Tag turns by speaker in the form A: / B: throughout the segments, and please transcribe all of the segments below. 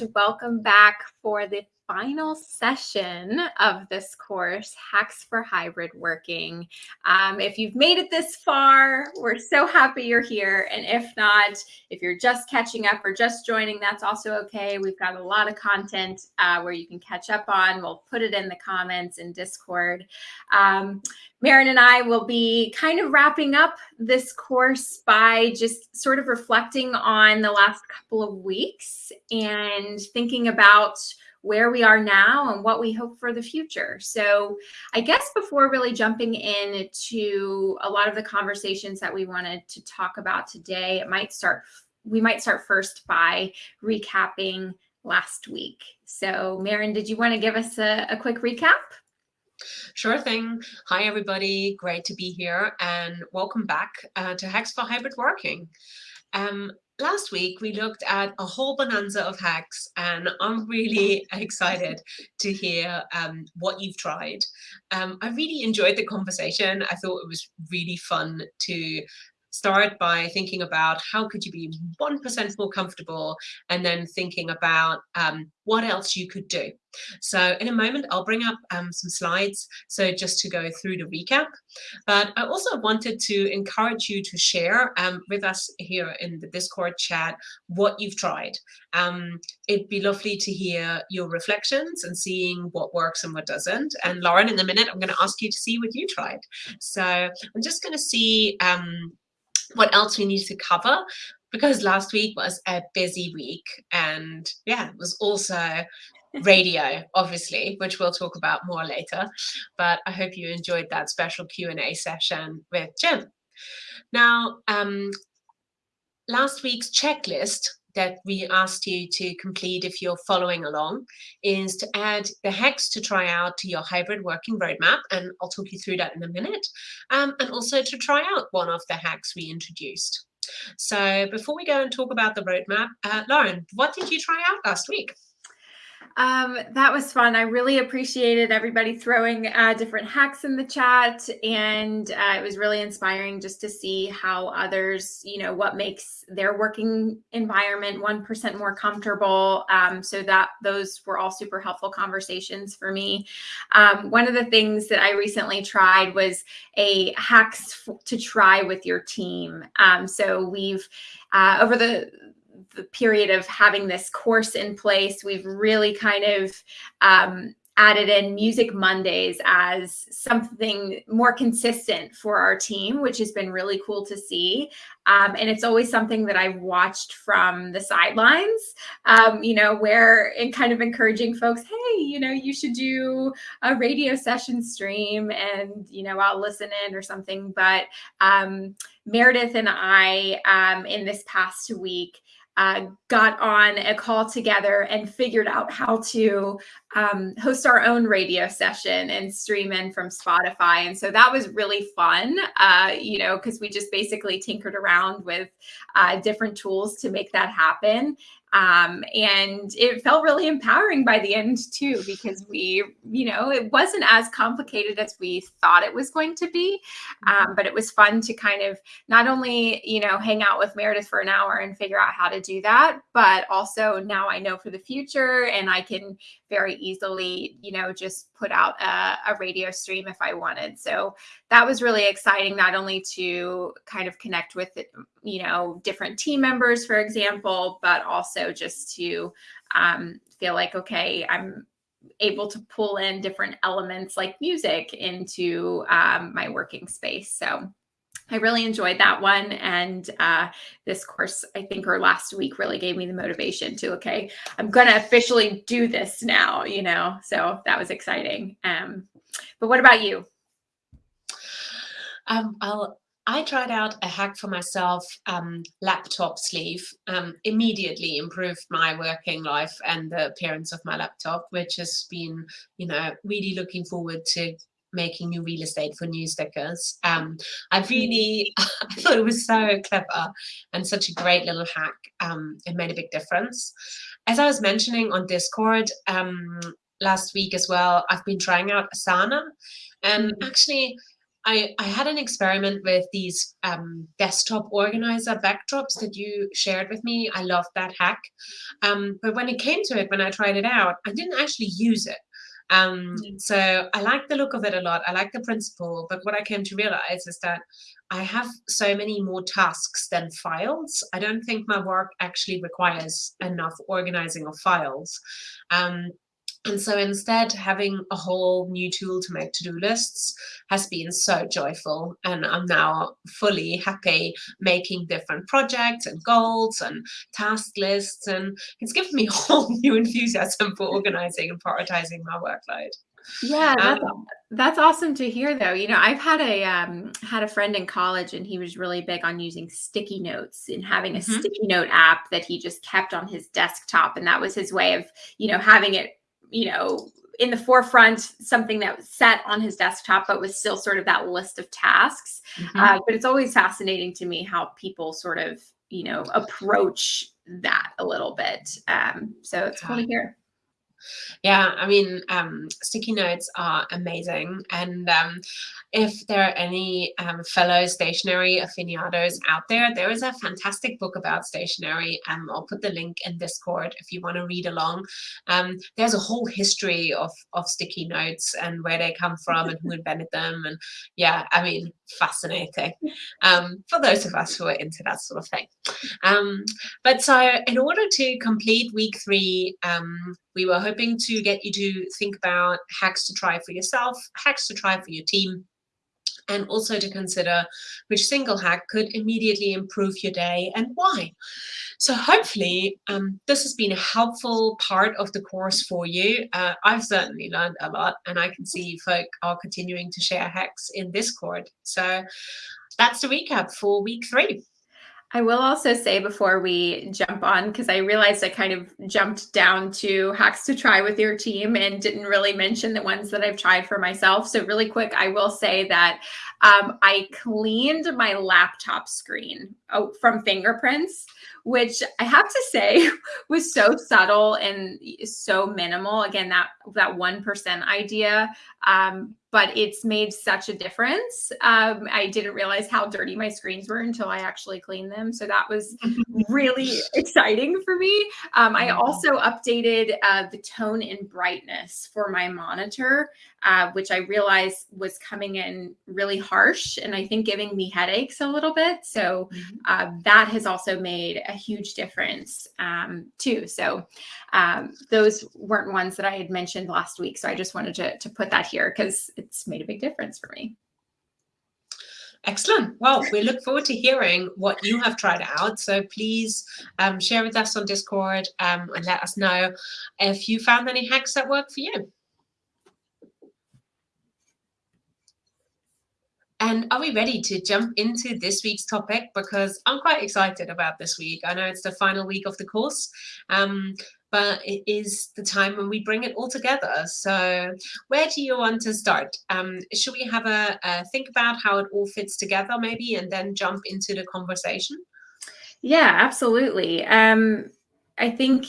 A: and welcome back for the final session of this course, Hacks for Hybrid Working. Um, if you've made it this far, we're so happy you're here. And if not, if you're just catching up or just joining, that's also okay. We've got a lot of content uh, where you can catch up on. We'll put it in the comments in Discord. Um, Maren and I will be kind of wrapping up this course by just sort of reflecting on the last couple of weeks and thinking about where we are now and what we hope for the future. So I guess before really jumping into a lot of the conversations that we wanted to talk about today, it might start, we might start first by recapping last week. So Maren, did you want to give us a, a quick recap?
B: Sure thing. Hi, everybody. Great to be here and welcome back uh, to Hacks for Hybrid Working. Um, last week we looked at a whole bonanza of hacks and I'm really excited to hear um, what you've tried. Um, I really enjoyed the conversation. I thought it was really fun to start by thinking about how could you be 1% more comfortable and then thinking about um, what else you could do. So in a moment, I'll bring up um, some slides. So just to go through the recap, but I also wanted to encourage you to share um, with us here in the Discord chat what you've tried. Um, it'd be lovely to hear your reflections and seeing what works and what doesn't. And Lauren, in a minute, I'm going to ask you to see what you tried. So I'm just going to see um, what else we need to cover because last week was a busy week and yeah, it was also radio, obviously, which we'll talk about more later. But I hope you enjoyed that special Q&A session with Jim. Now, um, last week's checklist that we asked you to complete if you're following along is to add the hacks to try out to your hybrid working roadmap. And I'll talk you through that in a minute. Um, and also to try out one of the hacks we introduced. So before we go and talk about the roadmap, uh, Lauren, what did you try out last week?
A: Um, that was fun. I really appreciated everybody throwing uh, different hacks in the chat, and uh, it was really inspiring just to see how others, you know, what makes their working environment one percent more comfortable. Um, so that those were all super helpful conversations for me. Um, one of the things that I recently tried was a hacks to try with your team. Um, so we've uh, over the the period of having this course in place, we've really kind of um, added in Music Mondays as something more consistent for our team, which has been really cool to see. Um, and it's always something that I've watched from the sidelines, um, you know, where in kind of encouraging folks, hey, you know, you should do a radio session stream and, you know, I'll listen in or something. But um, Meredith and I, um, in this past week, uh, got on a call together and figured out how to um, host our own radio session and stream in from Spotify. And so that was really fun, uh, you know, because we just basically tinkered around with uh, different tools to make that happen. Um, and it felt really empowering by the end too, because we, you know, it wasn't as complicated as we thought it was going to be. Um, but it was fun to kind of not only, you know, hang out with Meredith for an hour and figure out how to do that, but also now I know for the future and I can very easily, you know, just put out a, a radio stream if I wanted. So that was really exciting, not only to kind of connect with, you know, different team members, for example, but also just to um, feel like, okay, I'm able to pull in different elements like music into um, my working space. So I really enjoyed that one. And uh, this course, I think, or last week really gave me the motivation to, okay, I'm going to officially do this now, you know, so that was exciting. Um, but what about you?
B: Um, I'll, I tried out a hack for myself, um, laptop sleeve, um, immediately improved my working life and the appearance of my laptop, which has been, you know, really looking forward to making new real estate for new stickers. Um, I mm. really, I thought it was so clever and such a great little hack. Um, it made a big difference. As I was mentioning on Discord um, last week as well, I've been trying out Asana and mm. actually I, I had an experiment with these um, desktop organizer backdrops that you shared with me. I loved that hack. Um, but when it came to it, when I tried it out, I didn't actually use it. Um, mm. so I like the look of it a lot. I like the principle, but what I came to realize is that I have so many more tasks than files. I don't think my work actually requires enough organizing of files. Um, and so instead, having a whole new tool to make to-do lists has been so joyful. And I'm now fully happy making different projects and goals and task lists. And it's given me a whole new enthusiasm for organizing and prioritizing my workload.
A: Yeah, that's, um, that's awesome to hear though. You know, I've had a um, had a friend in college and he was really big on using sticky notes and having a mm -hmm. sticky note app that he just kept on his desktop. And that was his way of, you know, having it you know, in the forefront, something that was set on his desktop, but was still sort of that list of tasks. Mm-hmm. Uh, but it's always fascinating to me how people sort of, you know, approach that a little bit. Um, so it's cool to hear.
B: Yeah, I mean, um, sticky notes are amazing. And um, if there are any um, fellow stationery aficionados out there, there is a fantastic book about stationery. Um, I'll put the link in Discord if you want to read along. Um, there's a whole history of, of sticky notes and where they come from and who invented them. And yeah, I mean, fascinating um, for those of us who are into that sort of thing. Um, but so in order to complete week three, um, we were hoping to get you to think about hacks to try for yourself, hacks to try for your team, and also to consider which single hack could immediately improve your day and why. So hopefully um, this has been a helpful part of the course for you. Uh, I've certainly learned a lot and I can see folk are continuing to share hacks in Discord. So that's the recap for week three.
A: I will also say before we jump on, because I realized I kind of jumped down to hacks to try with your team and didn't really mention the ones that I've tried for myself. So, really quick, I will say that um, I cleaned my laptop screen oh, from fingerprints, which I have to say was so subtle and so minimal. Again, that that one percent idea, um, but it's made such a difference. Um, I didn't realize how dirty my screens were until I actually cleaned them, so that was really exciting for me. Um, I also updated uh, the tone and brightness for my monitor, uh, which I realized was coming in really harsh and I think giving me headaches a little bit. So mm-hmm. uh, that has also made a huge difference um, too. So um, those weren't ones that I had mentioned last week. So I just wanted to, to put that here because it's made a big difference for me.
B: Excellent. Well, we look forward to hearing what you have tried out. So please um, share with us on Discord um, and let us know if you found any hacks that work for you. And are we ready to jump into this week's topic? Because I'm quite excited about this week. I know it's the final week of the course, um, but it is the time when we bring it all together. So where do you want to start? Um, should we have a, a think about how it all fits together maybe and then jump into the conversation?
A: Yeah, absolutely. Um, I think,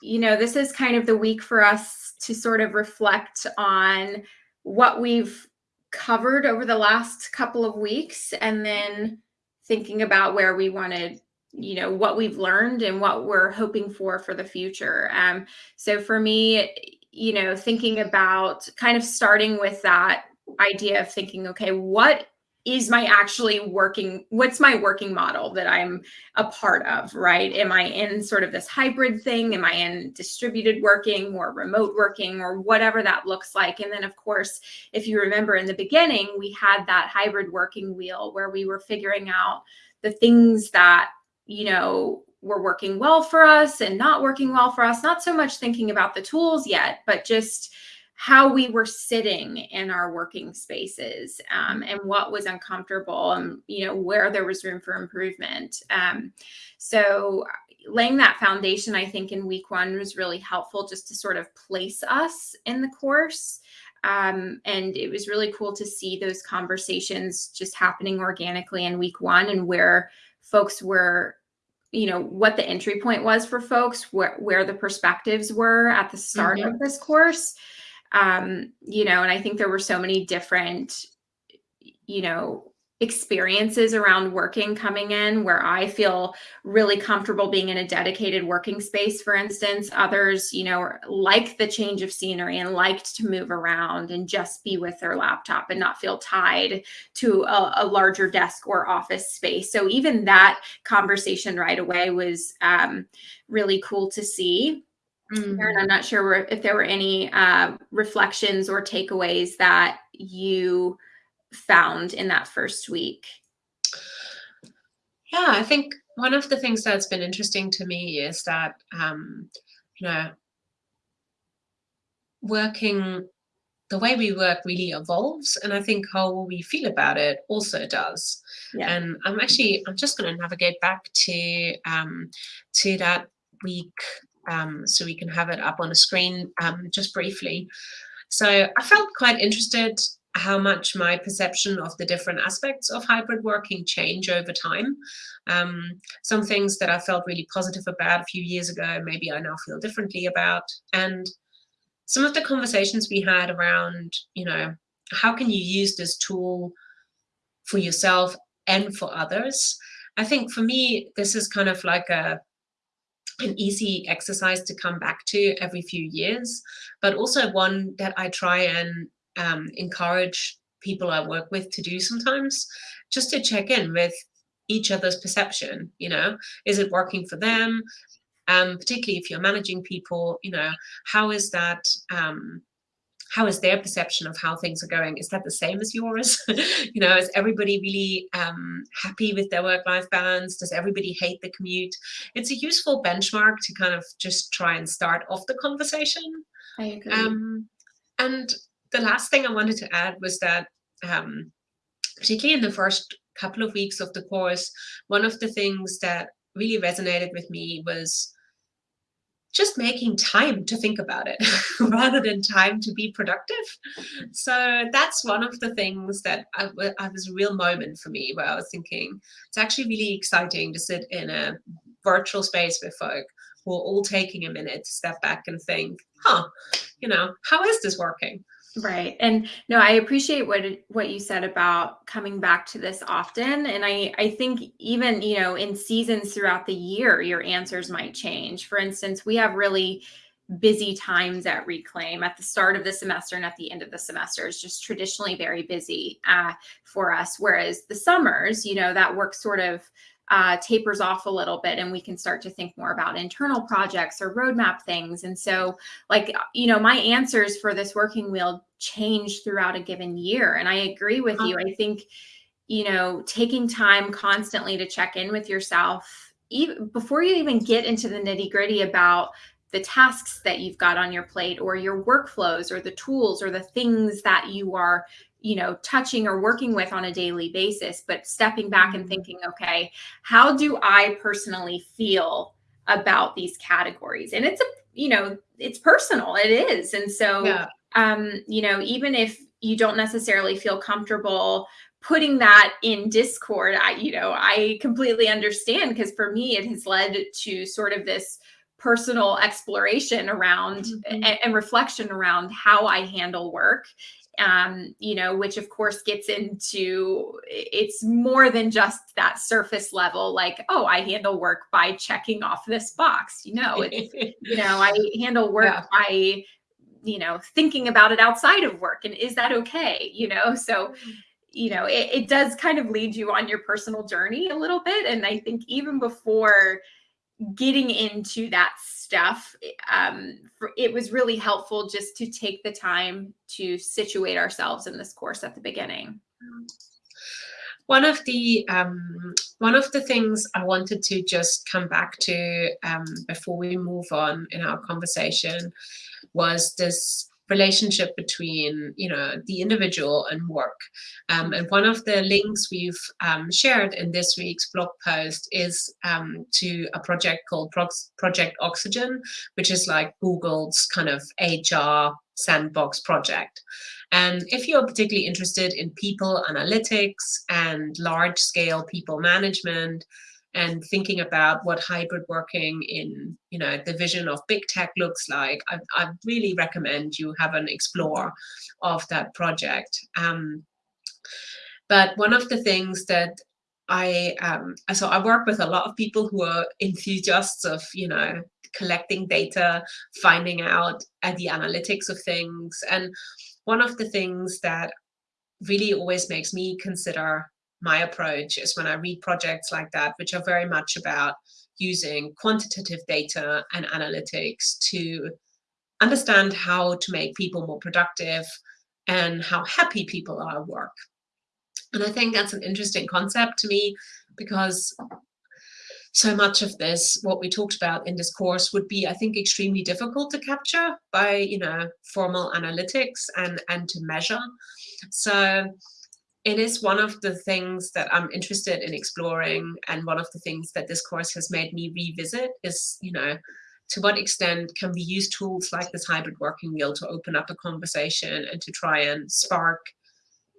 A: you know, this is kind of the week for us to sort of reflect on what we've covered over the last couple of weeks and then thinking about where we wanted you know what we've learned and what we're hoping for for the future. Um, so for me you know thinking about kind of starting with that idea of thinking okay what is my actually working what's my working model that i'm a part of right? Am i in sort of this hybrid thing? Am i in distributed working or remote working or whatever that looks like? And then of course if you remember in the beginning we had that hybrid working wheel where we were figuring out the things that you know were working well for us and not working well for us not so much thinking about the tools yet but just how we were sitting in our working spaces um, and what was uncomfortable and you know where there was room for improvement. Um, so laying that foundation i think in week one was really helpful just to sort of place us in the course. Um, and it was really cool to see those conversations just happening organically in week one and where folks were you know what the entry point was for folks where, where the perspectives were at the start mm -hmm. of this course um, you know, and I think there were so many different, you know, experiences around working coming in where I feel really comfortable being in a dedicated working space, for instance. Others, you know, like the change of scenery and liked to move around and just be with their laptop and not feel tied to a, a larger desk or office space. So even that conversation right away was um, really cool to see. Erin, I'm not sure if there were any uh, reflections or takeaways that you found in that first week?
B: Yeah, I think one of the things that's been interesting to me is that, um, you know, working, the way we work really evolves. And I think how we feel about it also does. Yeah. And I'm actually, I'm just going to navigate back to, um, to that week um, so we can have it up on the screen um, just briefly. So I felt quite interested how much my perception of the different aspects of hybrid working change over time. Um, some things that I felt really positive about a few years ago, maybe I now feel differently about. And some of the conversations we had around, you know, how can you use this tool for yourself and for others? I think for me, this is kind of like a an easy exercise to come back to every few years, but also one that I try and um, encourage people I work with to do sometimes, just to check in with each other's perception. You know, is it working for them? Um, particularly if you're managing people, you know, how is that? Um, how is their perception of how things are going? Is that the same as yours? you know, is everybody really um, happy with their work-life balance? Does everybody hate the commute? It's a useful benchmark to kind of just try and start off the conversation.
A: I agree. Um,
B: and the last thing I wanted to add was that, um, particularly in the first couple of weeks of the course, one of the things that really resonated with me was just making time to think about it rather than time to be productive. So that's one of the things that I, I, was a real moment for me where I was thinking it's actually really exciting to sit in a virtual space with folk who are all taking a minute to step back and think, huh, you know, how is this working?
A: Right. And no, I appreciate what what you said about coming back to this often and I I think even, you know, in seasons throughout the year your answers might change. For instance, we have really busy times at Reclaim at the start of the semester and at the end of the semester is just traditionally very busy uh, for us. Whereas the summers, you know, that work sort of uh, tapers off a little bit and we can start to think more about internal projects or roadmap things. And so like, you know, my answers for this working wheel change throughout a given year. And I agree with you. I think, you know, taking time constantly to check in with yourself, even before you even get into the nitty gritty about the tasks that you've got on your plate or your workflows or the tools or the things that you are you know touching or working with on a daily basis but stepping back and mm-hmm. thinking okay how do i personally feel about these categories and it's a you know it's personal it is and so yeah. um you know even if you don't necessarily feel comfortable putting that in discord i you know i completely understand because for me it has led to sort of this personal exploration around mm-hmm. and, and, reflection around how I handle work. Um, you know, which of course gets into it's more than just that surface level, like, oh, I handle work by checking off this box. You know, it's, you know, I handle work yeah. by, you know, thinking about it outside of work. And is that okay? You know, so you know, it, it does kind of lead you on your personal journey a little bit. And I think even before getting into that stuff, um, for, it was really helpful just to take the time to situate ourselves in this course at the beginning.
B: One of the um, one of the things I wanted to just come back to um, before we move on in our conversation was this relationship between you know the individual and work. Um, and one of the links we've um, shared in this week's blog post is um, to a project called Pro project oxygen which is like google's kind of hr sandbox project. And if you're particularly interested in people analytics and large scale people management and thinking about what hybrid working in you know the vision of big tech looks like i, I really recommend you have an explore of that project. Um, But one of the things that I um, so I work with a lot of people who are enthusiasts of you know collecting data, finding out uh, the analytics of things, and one of the things that really always makes me consider my approach is when I read projects like that, which are very much about using quantitative data and analytics to understand how to make people more productive and how happy people are at work. And I think that's an interesting concept to me because so much of this, what we talked about in this course would be, I think, extremely difficult to capture by, you know, formal analytics and, and to measure. So it is one of the things that I'm interested in exploring. And one of the things that this course has made me revisit is, you know, to what extent can we use tools like this hybrid working wheel to open up a conversation and to try and spark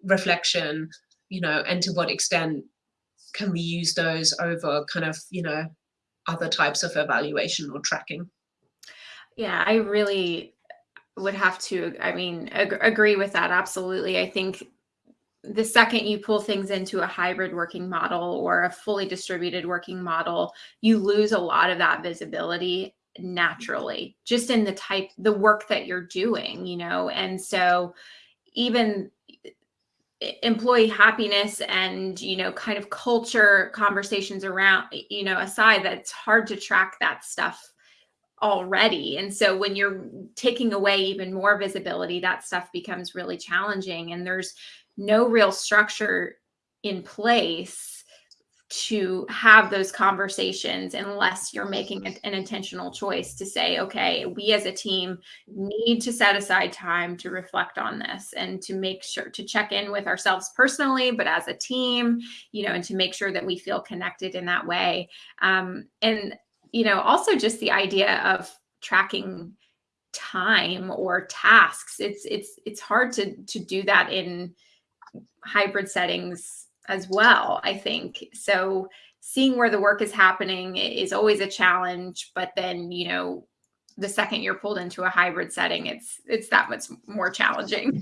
B: reflection, you know, and to what extent can we use those over kind of, you know, other types of evaluation or tracking?
A: Yeah, I really would have to, I mean, ag agree with that. Absolutely. I think the second you pull things into a hybrid working model or a fully distributed working model, you lose a lot of that visibility naturally just in the type the work that you're doing you know? And so even employee happiness and you know kind of culture conversations around you know aside that it's hard to track that stuff already. And so when you're taking away even more visibility that stuff becomes really challenging. And there's no real structure in place to have those conversations unless you're making an intentional choice to say, okay, we as a team need to set aside time to reflect on this and to make sure to check in with ourselves personally, but as a team, you know, and to make sure that we feel connected in that way. Um, and, you know, also just the idea of tracking time or tasks. It's, it's, it's hard to, to do that in, hybrid settings as well, I think. So seeing where the work is happening is always a challenge, but then, you know, the second you're pulled into a hybrid setting, it's it's that much more challenging.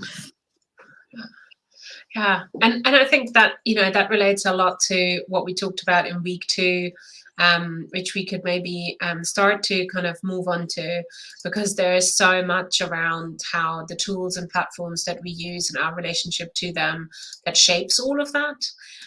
B: Yeah, and and I think that you know that relates a lot to what we talked about in week two um, which we could maybe um, start to kind of move on to because there is so much around how the tools and platforms that we use and our relationship to them that shapes all of that.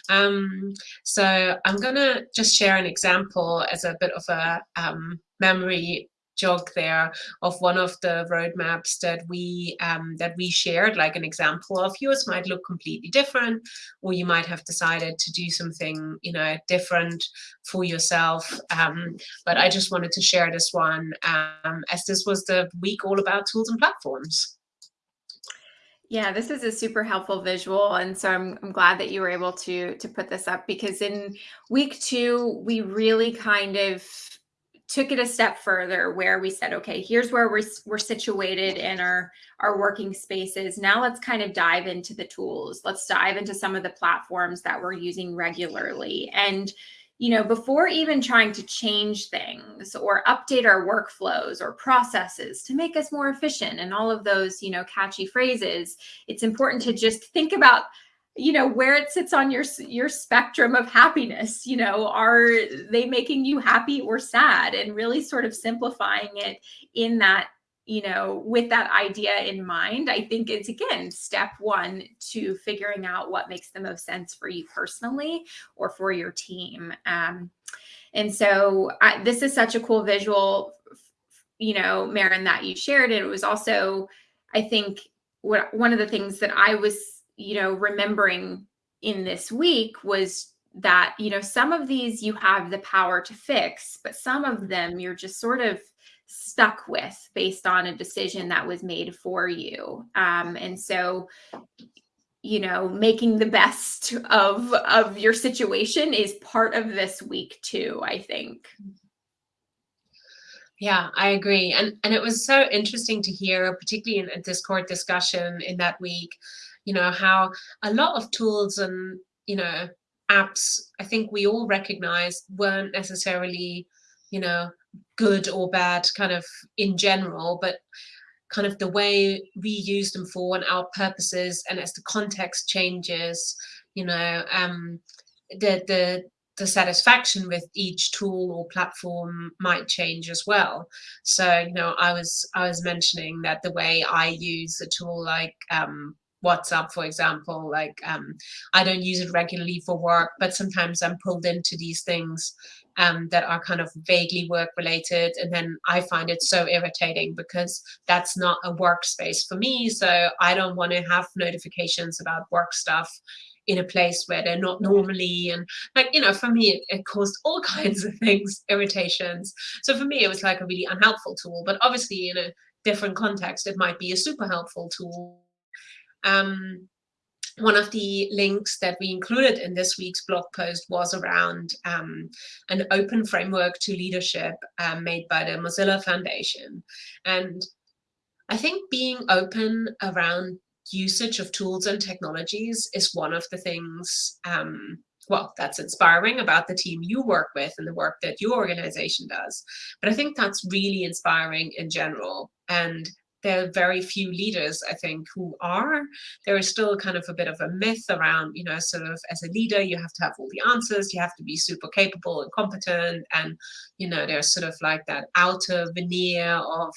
B: Um, so I'm going to just share an example as a bit of a um, memory jog there of one of the roadmaps that we um, that we shared, like an example of yours might look completely different, or you might have decided to do something you know different for yourself. Um, but I just wanted to share this one um, as this was the week all about tools and platforms.
A: Yeah, this is a super helpful visual. And so I'm, I'm glad that you were able to, to put this up because in week two, we really kind of took it a step further where we said, okay, here's where we're, we're situated in our, our working spaces. Now let's kind of dive into the tools. Let's dive into some of the platforms that we're using regularly. And, you know, before even trying to change things or update our workflows or processes to make us more efficient and all of those, you know, catchy phrases, it's important to just think about you know where it sits on your your spectrum of happiness you know are they making you happy or sad? And really sort of simplifying it in that you know with that idea in mind i think it's again step one to figuring out what makes the most sense for you personally or for your team. Um, and so I, this is such a cool visual you know Maren that you shared. And it was also i think what one of the things that i was you know, remembering in this week was that, you know, some of these you have the power to fix, but some of them you're just sort of stuck with based on a decision that was made for you. Um, and so, you know, making the best of of your situation is part of this week too, I think.
B: Yeah, I agree. And and it was so interesting to hear, particularly in a Discord discussion in that week, you know, how a lot of tools and, you know, apps, I think we all recognize weren't necessarily, you know, good or bad kind of in general, but kind of the way we use them for and our purposes and as the context changes you know um the the the satisfaction with each tool or platform might change as well. So you know i was i was mentioning that the way i use a tool like um WhatsApp, for example. Like um, I don't use it regularly for work, but sometimes I'm pulled into these things um, that are kind of vaguely work related. And then I find it so irritating because that's not a workspace for me. So I don't want to have notifications about work stuff in a place where they're not normally and like you know for me it, it, caused all kinds of things irritations so for me it was like a really unhelpful tool but obviously in a different context it might be a super helpful tool um, one of the links that we included in this week's blog post was around um, an open framework to leadership um, made by the Mozilla Foundation. And I think being open around usage of tools and technologies is one of the things, um, well, that's inspiring about the team you work with and the work that your organization does. But I think that's really inspiring in general. And there are very few leaders, I think, who are. There is still kind of a bit of a myth around, you know, sort of as a leader, you have to have all the answers, you have to be super capable and competent. And, you know, there's sort of like that outer veneer of,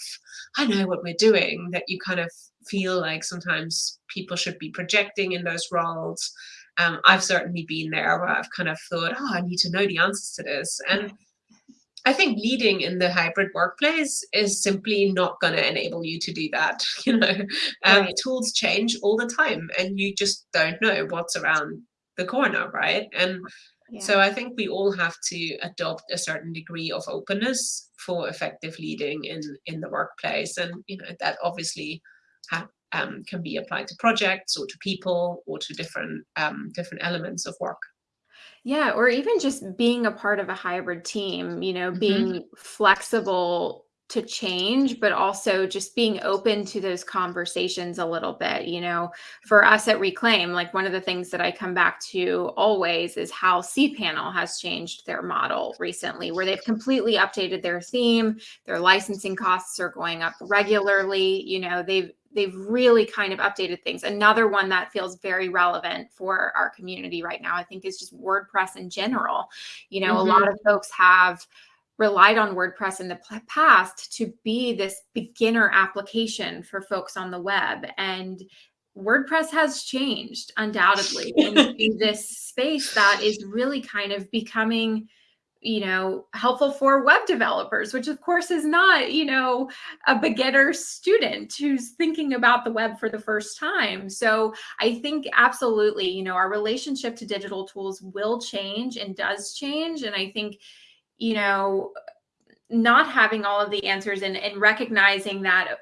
B: I know what we're doing, that you kind of feel like sometimes people should be projecting in those roles. Um, I've certainly been there where I've kind of thought, oh, I need to know the answers to this. And I think leading in the hybrid workplace is simply not going to enable you to do that. You know, um, right. tools change all the time, and you just don't know what's around the corner, right? And yeah. so I think we all have to adopt a certain degree of openness for effective leading in in the workplace, and you know that obviously um, can be applied to projects or to people or to different um, different elements of work.
A: Yeah, or even just being a part of a hybrid team, you know, mm-hmm. being flexible to change, but also just being open to those conversations a little bit. You know, for us at Reclaim, like one of the things that I come back to always is how cPanel has changed their model recently, where they've completely updated their theme. Their licensing costs are going up regularly. You know, they've they've really kind of updated things. Another one that feels very relevant for our community right now, I think, is just WordPress in general. You know, mm-hmm. a lot of folks have relied on WordPress in the past to be this beginner application for folks on the web. And WordPress has changed undoubtedly in this space that is really kind of becoming you know helpful for web developers which of course is not you know a beginner student who's thinking about the web for the first time. So i think absolutely you know our relationship to digital tools will change and does change and i think you know not having all of the answers and, and recognizing that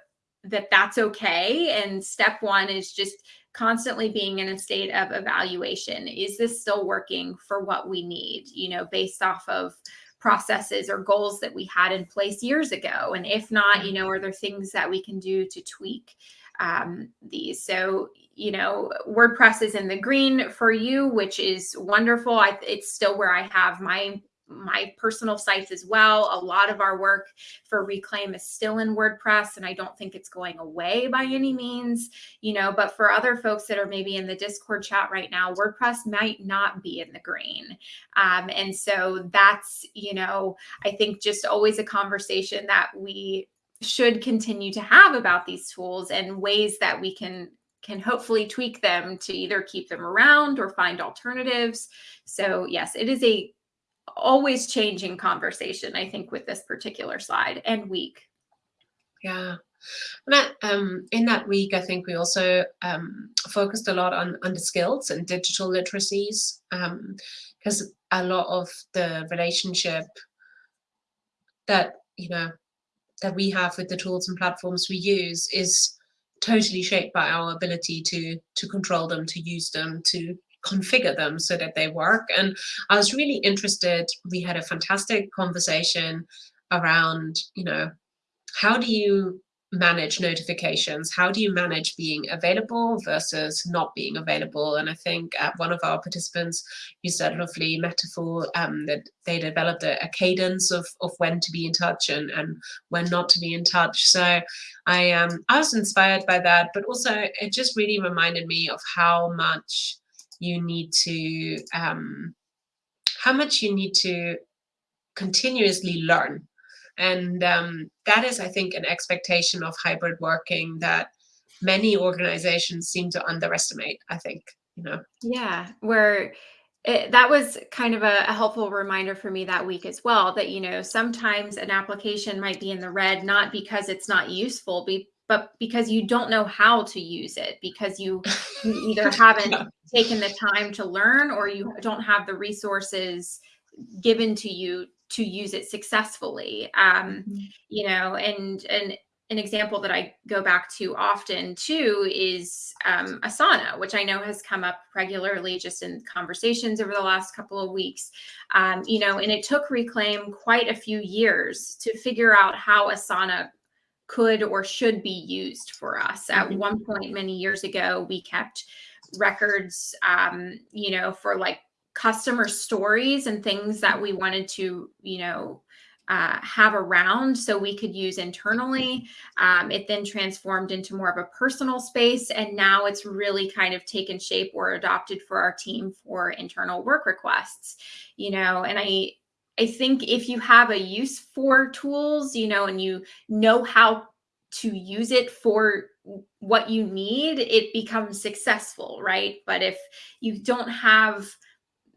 A: that that's okay and step one is just constantly being in a state of evaluation. Is this still working for what we need, you know, based off of processes or goals that we had in place years ago? And if not, you know, are there things that we can do to tweak um, these? So, you know, WordPress is in the green for you, which is wonderful. I, it's still where I have my my personal sites as well. A lot of our work for Reclaim is still in WordPress, and I don't think it's going away by any means, you know. But for other folks that are maybe in the Discord chat right now, WordPress might not be in the green. Um, and so that's, you know, I think just always a conversation that we should continue to have about these tools and ways that we can can hopefully tweak them to either keep them around or find alternatives. So yes, it is a always changing conversation, I think, with this particular slide and week.
B: Yeah. That, um, in that week, I think we also um, focused a lot on, on the skills and digital literacies because um, a lot of the relationship that, you know, that we have with the tools and platforms we use is totally shaped by our ability to to control them, to use them, to configure them so that they work. And I was really interested. We had a fantastic conversation around, you know, how do you manage notifications? How do you manage being available versus not being available? And I think uh, one of our participants used that lovely metaphor um, that they developed a, a, cadence of, of when to be in touch and, and when not to be in touch. So I, um, I was inspired by that, but also it just really reminded me of how much you need to, um, how much you need to continuously learn and um, that is, I think, an expectation of hybrid working that many organizations seem to underestimate, I think, you know.
A: Yeah, where it, that was kind of a, a, helpful reminder for me that week as well that, you know, sometimes an application might be in the red, not because it's not useful, be, but because you don't know how to use it, because you, you either haven't taken the time to learn or you don't have the resources given to you to use it successfully um, mm-hmm. you know and and an example that I go back to often too is um, Asana, which I know has come up regularly just in conversations over the last couple of weeks. Um, you know, and it took Reclaim quite a few years to figure out how Asana could or should be used for us. At mm-hmm. one point, many years ago, we kept records, um, you know, for like customer stories and things that we wanted to, you know, uh, have around so we could use internally. Um, it then transformed into more of a personal space. And now it's really kind of taken shape or adopted for our team for internal work requests, you know, and I, I think if you have a use for tools, you know, and you know how to use it for what you need, it becomes successful, right? But if you don't have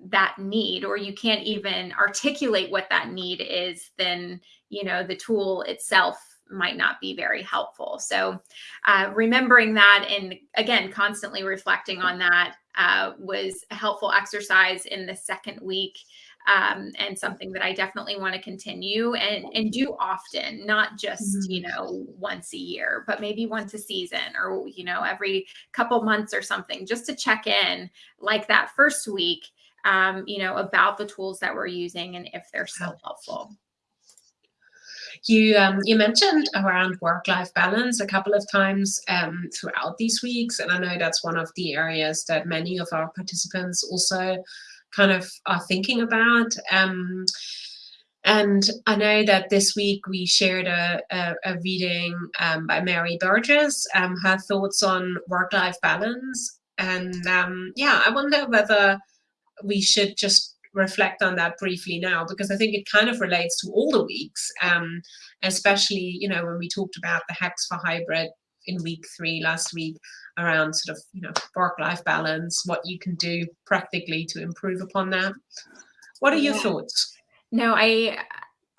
A: that need or you can't even articulate what that need is then you know the tool itself might not be very helpful so uh, remembering that and again constantly reflecting on that uh, was a helpful exercise in the second week um, and something that I definitely want to continue and and do often, not just mm-hmm. you know once a year, but maybe once a season or you know every couple months or something, just to check in like that first week um, you know, about the tools that we're using and if they're still helpful.
B: You um, you mentioned around work-life balance a couple of times um, throughout these weeks, and I know that's one of the areas that many of our participants also kind of are thinking about. Um, and I know that this week we shared a, a, a reading um, by Mary Burgess, um, her thoughts on work-life balance. And um, yeah, I wonder whether we should just reflect on that briefly now because I think it kind of relates to all the weeks, um, especially you know when we talked about the hacks for hybrid in week three last week around sort of you know work-life balance, what you can do practically to improve upon that. What are your yeah. thoughts?
A: No, I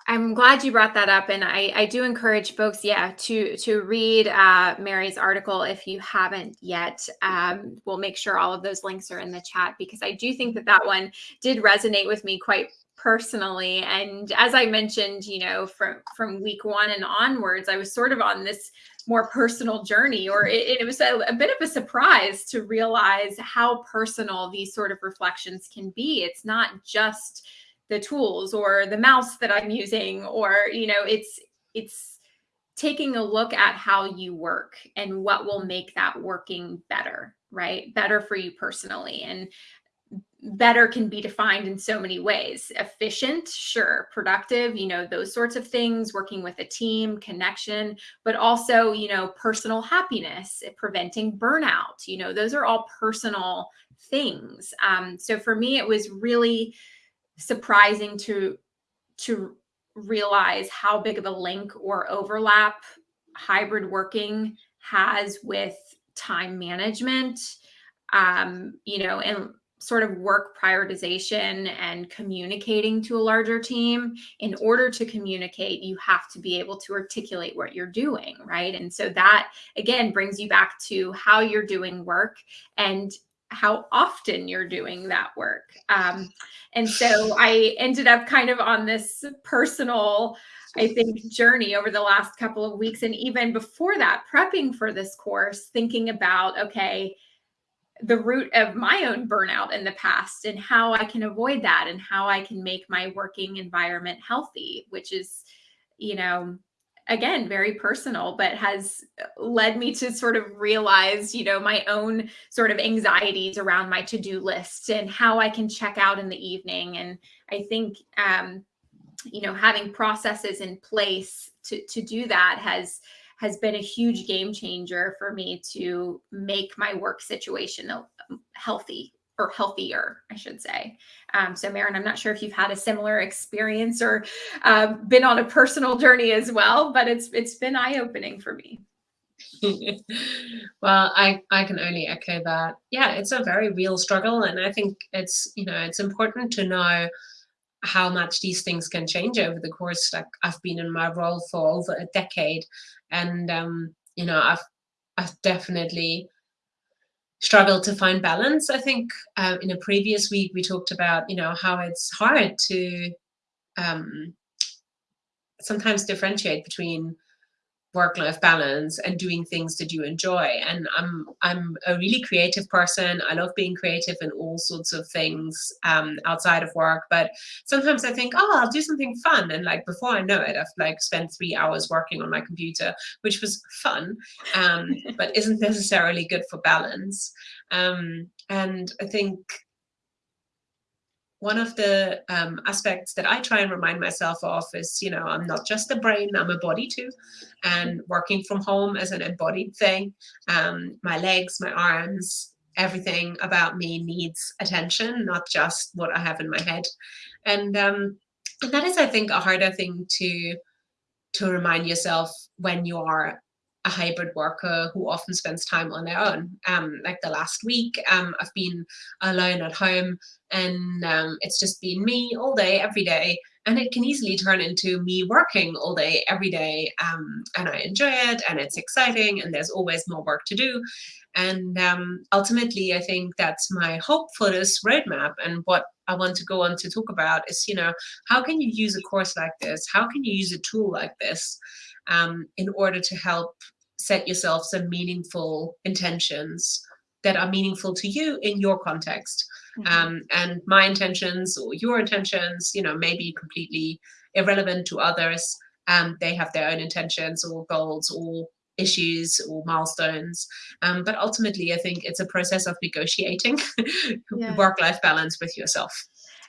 A: I'm glad you brought that up, and I, I do encourage folks, yeah, to to read uh, Mary's article if you haven't yet. Um, we'll make sure all of those links are in the chat because I do think that that one did resonate with me quite personally. And as I mentioned, you know, from from week one and onwards, I was sort of on this more personal journey, or it, it was a, a bit of a surprise to realize how personal these sort of reflections can be. It's not just the tools or the mouse that I'm using, or, you know, it's, it's taking a look at how you work and what will make that working better, right? Better for you personally. And better can be defined in so many ways. Efficient sure. Productive you know those sorts of things working with a team connection but also you know personal happiness preventing burnout you know those are all personal things. Um, so for me it was really surprising to to realize how big of a link or overlap hybrid working has with time management. Um, you know and sort of work prioritization and communicating to a larger team in order to communicate you have to be able to articulate what you're doing right and so that again brings you back to how you're doing work and how often you're doing that work. Um, and so I ended up kind of on this personal, I think, journey over the last couple of weeks. And even before that, prepping for this course, thinking about, okay, the root of my own burnout in the past and how I can avoid that and how I can make my working environment healthy, which is, you know, again very personal but has led me to sort of realize you know my own sort of anxieties around my to-do list and how i can check out in the evening. And i think um you know having processes in place to to do that has has been a huge game changer for me to make my work situation healthy or healthier, I should say. Um, so, Maren, I'm not sure if you've had a similar experience or uh, been on a personal journey as well, but it's it's been eye opening for me.
B: well, I I can only echo that. Yeah, it's a very real struggle, and I think it's you know it's important to know how much these things can change over the course. Like I've been in my role for over a decade, and um, you know I've I've definitely struggled to find balance. I think um, in a previous week we talked about you know how it's hard to um, sometimes differentiate between work-life balance and doing things that you enjoy. And i'm i'm a really creative person. I love being creative in all sorts of things um, outside of work. But sometimes i think oh i'll do something fun. And like before i know it i've like spent three hours working on my computer which was fun um, but isn't necessarily good for balance. Um, and i think one of the um, aspects that I try and remind myself of is, you know, I'm not just a brain, I'm a body too. And working from home as an embodied thing. Um, my legs, my arms, everything about me needs attention, not just what I have in my head. And, um, and that is, I think, a harder thing to to remind yourself when you are a hybrid worker who often spends time on their own. Um, like the last week, um, I've been alone at home and um, it's just been me all day, every day. And it can easily turn into me working all day, every day. Um, and I enjoy it and it's exciting and there's always more work to do. And um, ultimately, I think that's my hope for this roadmap. And what I want to go on to talk about is, you know, how can you use a course like this? How can you use a tool like this um, in order to help set yourself some meaningful intentions that are meaningful to you in your context? Mm -hmm. um, and my intentions or your intentions, you know, may be completely irrelevant to others. Um, they have their own intentions or goals or issues or milestones. Um, but ultimately, I think it's a process of negotiating yeah. work-life balance with yourself.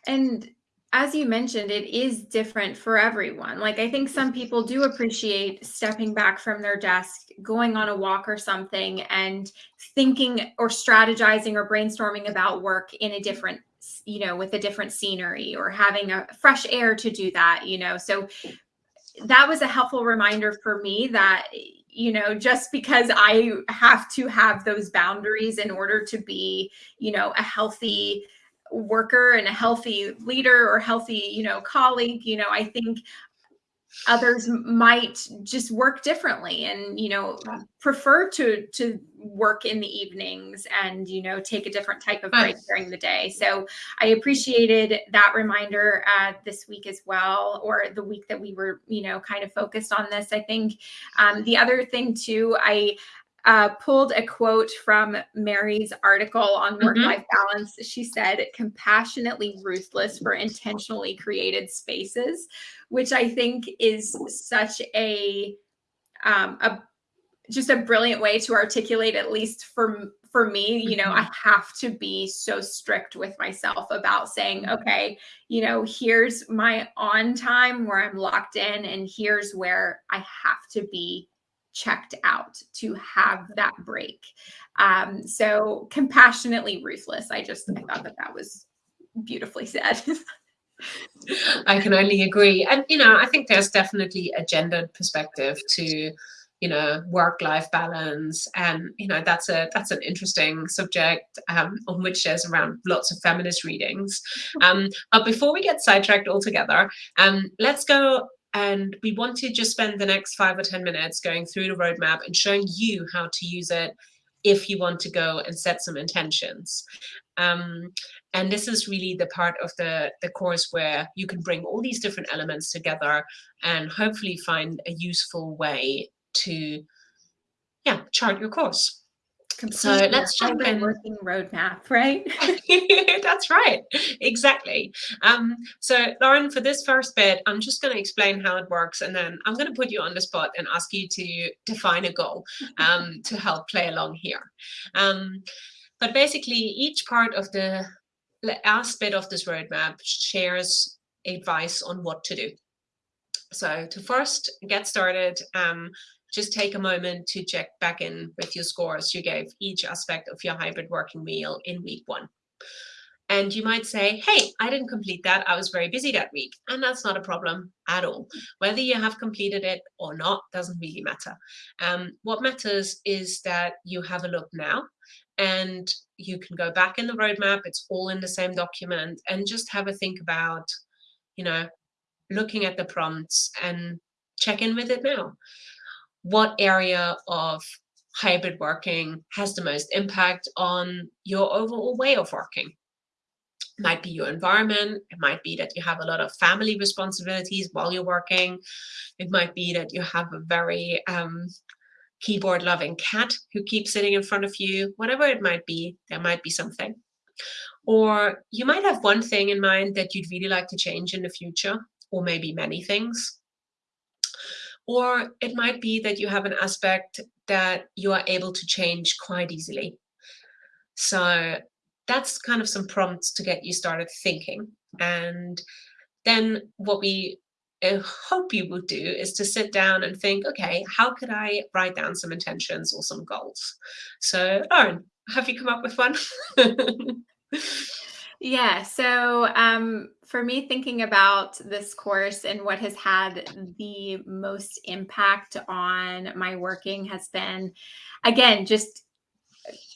A: And as you mentioned, it is different for everyone. Like, I think some people do appreciate stepping back from their desk, going on a walk or something, and thinking or strategizing or brainstorming about work in a different, you know, with a different scenery or having a fresh air to do that, you know. So, that was a helpful reminder for me that you know just because i have to have those boundaries in order to be you know a healthy worker and a healthy leader or healthy you know colleague you know i think others might just work differently and you know prefer to to work in the evenings and you know take a different type of break during the day. So i appreciated that reminder uh, this week as well or the week that we were you know kind of focused on this i think. Um, the other thing too i uh, pulled a quote from Mary's article on work life mm-hmm. balance. She said, compassionately ruthless for intentionally created spaces, which I think is such a, um, a just a brilliant way to articulate, at least for for me, you know, I mm-hmm. have to be so strict with myself about saying, mm-hmm. okay, you know, here's my on time where I'm locked in, and here's where I have to be checked out to have that break. Um, so compassionately ruthless. I just I thought that that was beautifully said.
B: I can only agree. And, you know, I think there's definitely a gendered perspective to, you know, work-life balance. And, you know, that's a that's an interesting subject um, on which there's around lots of feminist readings. Um, but before we get sidetracked altogether, um, let's go and we want to just spend the next five or 10 minutes going through the roadmap and showing you how to use it if you want to go and set some intentions. Um, and this is really the part of the, the course where you can bring all these different elements together and hopefully find a useful way to yeah, chart your course.
A: So let's jump in. Working roadmap, right?
B: That's right, exactly. Um, so Lauren, for this first bit, I'm just going to explain how it works, and then I'm going to put you on the spot and ask you to define a goal um, to help play along here. Um, but basically, each part of the aspect of this roadmap shares advice on what to do. So to first get started, um, just take a moment to check back in with your scores you gave each aspect of your hybrid working wheel in week one. And you might say, hey, I didn't complete that. I was very busy that week. And that's not a problem at all. Whether you have completed it or not doesn't really matter. Um, what matters is that you have a look now and you can go back in the roadmap. It's all in the same document and just have a think about, you know, looking at the prompts and check in with it now what area of hybrid working has the most impact on your overall way of working. It might be your environment. It might be that you have a lot of family responsibilities while you're working. It might be that you have a very um, keyboard loving cat who keeps sitting in front of you. Whatever it might be, there might be something. Or you might have one thing in mind that you'd really like to change in the future, or maybe many things. Or it might be that you have an aspect that you are able to change quite easily. So that's kind of some prompts to get you started thinking. And then what we uh, hope you would do is to sit down and think, okay, how could I write down some intentions or some goals? So Lauren, have you come up with one?
A: Yeah. So um, for me, thinking about this course and what has had the most impact on my working has been, again, just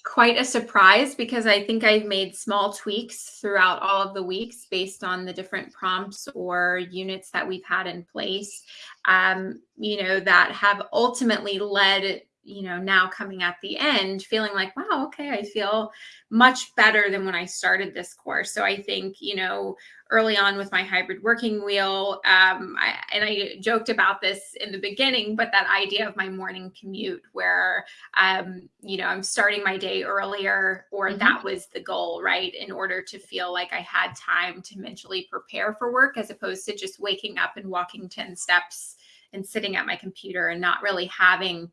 A: quite a surprise because I think I've made small tweaks throughout all of the weeks based on the different prompts or units that we've had in place, um, you know, that have ultimately led you know, now coming at the end, feeling like, wow, okay, I feel much better than when I started this course. So I think, you know, early on with my hybrid working wheel, um, I, and I joked about this in the beginning, but that idea of my morning commute where, um, you know, I'm starting my day earlier, or mm-hmm. that was the goal, right? In order to feel like I had time to mentally prepare for work as opposed to just waking up and walking 10 steps and sitting at my computer and not really having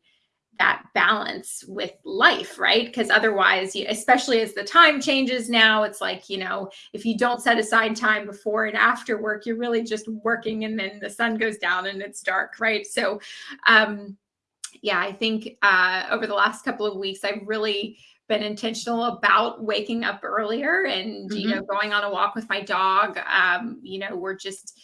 A: that balance with life, right? Because otherwise, especially as the time changes now, it's like, you know, if you don't set aside time before and after work, you're really just working and then the sun goes down and it's dark, right? So, um, yeah, I think uh, over the last couple of weeks, I've really been intentional about waking up earlier and, mm-hmm. you know, going on a walk with my dog. Um, you know, we're just,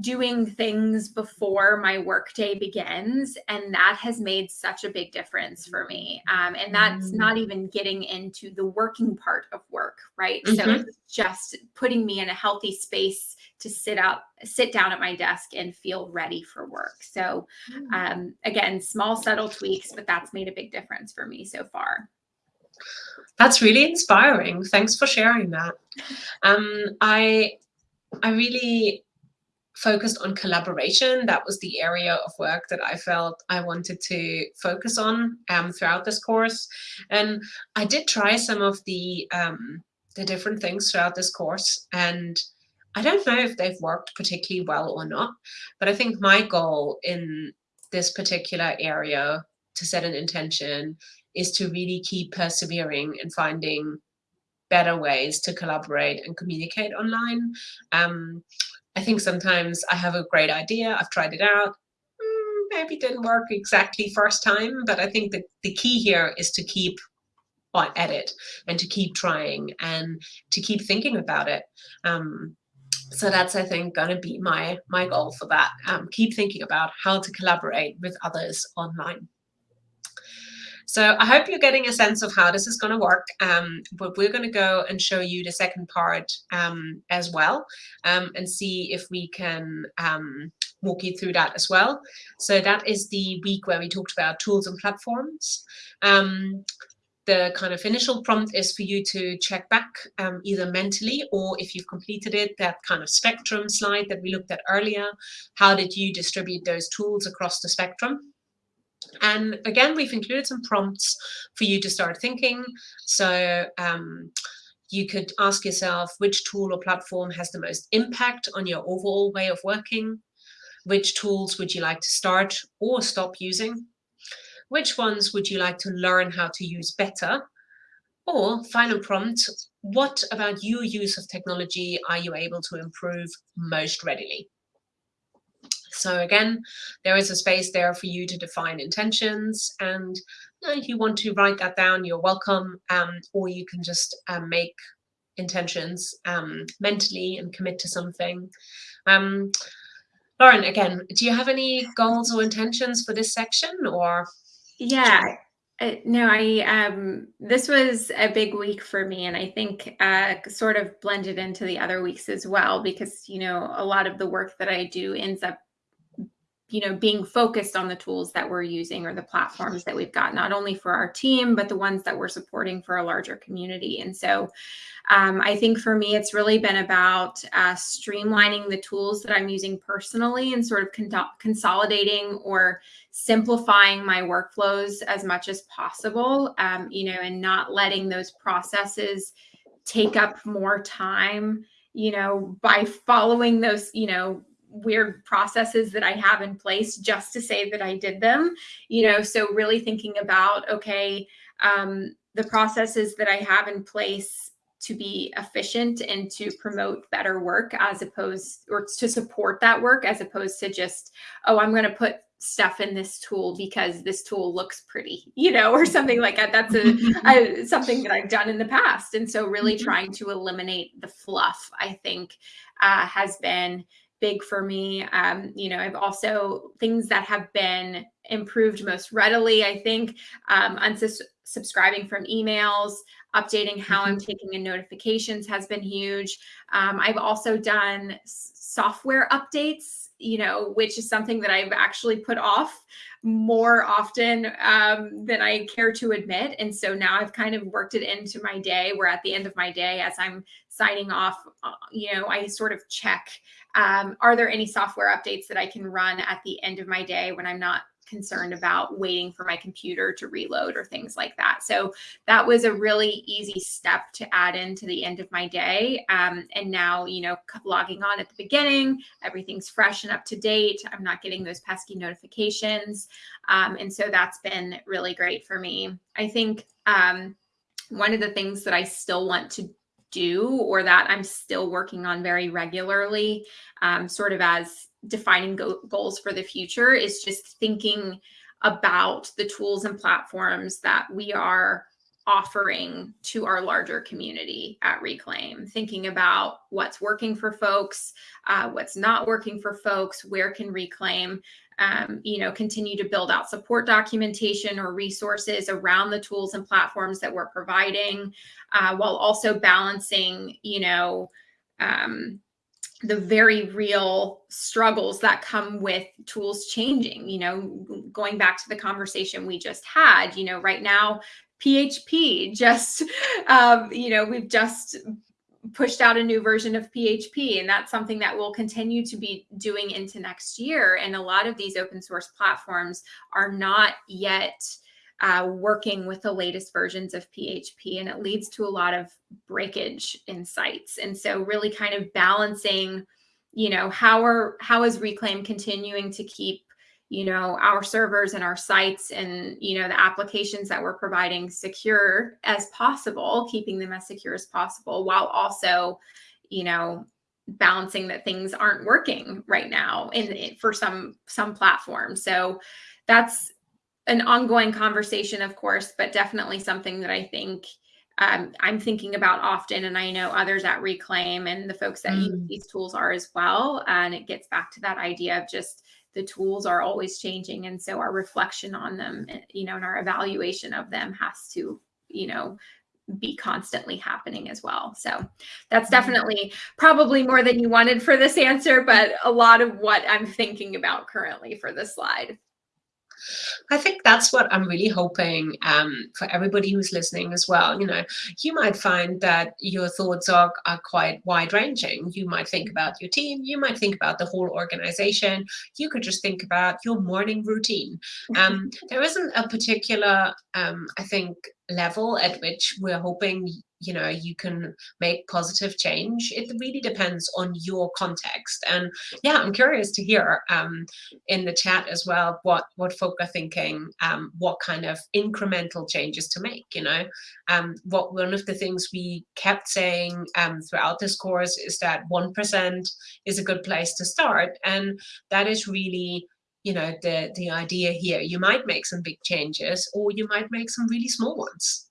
A: doing things before my workday begins. And that has made such a big difference for me. Um, and that's mm. not even getting into the working part of work, right? Mm-hmm. So it's just putting me in a healthy space to sit out, sit down at my desk and feel ready for work. So mm. um, again, small, subtle tweaks, but that's made a big difference for me so far.
B: That's really inspiring. Thanks for sharing that. Um, I I really focused on collaboration. That was the area of work that I felt I wanted to focus on um, throughout this course. And I did try some of the, um, the different things throughout this course. And I don't know if they've worked particularly well or not, but I think my goal in this particular area to set an intention is to really keep persevering and finding better ways to collaborate and communicate online. Um, I think sometimes I have a great idea, I've tried it out, mm, maybe didn't work exactly first time, but I think that the key here is to keep at it and to keep trying and to keep thinking about it. Um, so that's, I think, going to be my my goal for that. Um, keep thinking about how to collaborate with others online. So I hope you're getting a sense of how this is going to work. Um, but we're going to go and show you the second part um, as well um, and see if we can um, walk you through that as well. So that is the week where we talked about tools and platforms. Um, the kind of initial prompt is for you to check back um, either mentally or if you've completed it, that kind of spectrum slide that we looked at earlier. How did you distribute those tools across the spectrum? And again, we've included some prompts for you to start thinking. So um, you could ask yourself which tool or platform has the most impact on your overall way of working? Which tools would you like to start or stop using? Which ones would you like to learn how to use better? Or final prompt, what about your use of technology are you able to improve most readily? So again, there is a space there for you to define intentions and you know, if you want to write that down, you're welcome, um, or you can just um, make intentions um, mentally and commit to something. Um, Lauren, again, do you have any goals or intentions for this section or?
A: Yeah, uh, no, I um this was a big week for me and I think uh sort of blended into the other weeks as well because you know a lot of the work that I do ends up you know, being focused on the tools that we're using or the platforms that we've got, not only for our team, but the ones that we're supporting for a larger community. And so um, I think for me, it's really been about uh, streamlining the tools that I'm using personally and sort of con consolidating or simplifying my workflows as much as possible, um, you know, and not letting those processes take up more time you know, by following those, you know, weird processes that I have in place just to say that I did them, you know, so really thinking about, okay, um, the processes that I have in place to be efficient and to promote better work as opposed or to support that work as opposed to just, oh, I'm going to put stuff in this tool because this tool looks pretty, you know, or something like that. That's a, a something that I've done in the past. And so really mm-hmm. trying to eliminate the fluff, I think, uh, has been big for me. Um, you know, I've also things that have been improved most readily, I think, um, unsubscribing from emails, updating how I'm mm-hmm. taking in notifications has been huge. Um, I've also done software updates, you know, which is something that I've actually put off more often um, than I care to admit. And so now I've kind of worked it into my day where at the end of my day, as I'm signing off, uh, you know, I sort of check, um, are there any software updates that I can run at the end of my day when I'm not concerned about waiting for my computer to reload or things like that. So that was a really easy step to add into the end of my day. Um, and now, you know, logging on at the beginning, everything's fresh and up to date. I'm not getting those pesky notifications. Um, and so that's been really great for me. I think um, one of the things that I still want to do or that I'm still working on very regularly, um, sort of as defining go goals for the future is just thinking about the tools and platforms that we are offering to our larger community at Reclaim, thinking about what's working for folks, uh, what's not working for folks, where can Reclaim, um, you know, continue to build out support documentation or resources around the tools and platforms that we're providing, uh, while also balancing, you know, um, the very real struggles that come with tools changing you know going back to the conversation we just had you know right now php just um, you know we've just pushed out a new version of php and that's something that we'll continue to be doing into next year and a lot of these open source platforms are not yet uh, working with the latest versions of PHP and it leads to a lot of breakage in sites. And so really kind of balancing, you know, how are how is Reclaim continuing to keep, you know, our servers and our sites and, you know, the applications that we're providing secure as possible, keeping them as secure as possible while also, you know, balancing that things aren't working right now in for some some platforms. So that's an ongoing conversation, of course, but definitely something that I think um, I'm thinking about often, and I know others at Reclaim and the folks that mm. use these tools are as well. And it gets back to that idea of just the tools are always changing, and so our reflection on them, you know, and our evaluation of them has to, you know, be constantly happening as well. So that's mm. definitely probably more than you wanted for this answer, but a lot of what I'm thinking about currently for this slide.
B: I think that's what I'm really hoping um, for everybody who's listening as well. You know, you might find that your thoughts are, are quite wide ranging. You might think about your team, you might think about the whole organization, you could just think about your morning routine. Um, there isn't a particular, um, I think, level at which we're hoping you know you can make positive change. It really depends on your context. And yeah i'm curious to hear um, in the chat as well what what folk are thinking um, what kind of incremental changes to make you know? Um, what one of the things we kept saying um, throughout this course is that 1% is a good place to start. And that is really you know the the idea here you might make some big changes or you might make some really small ones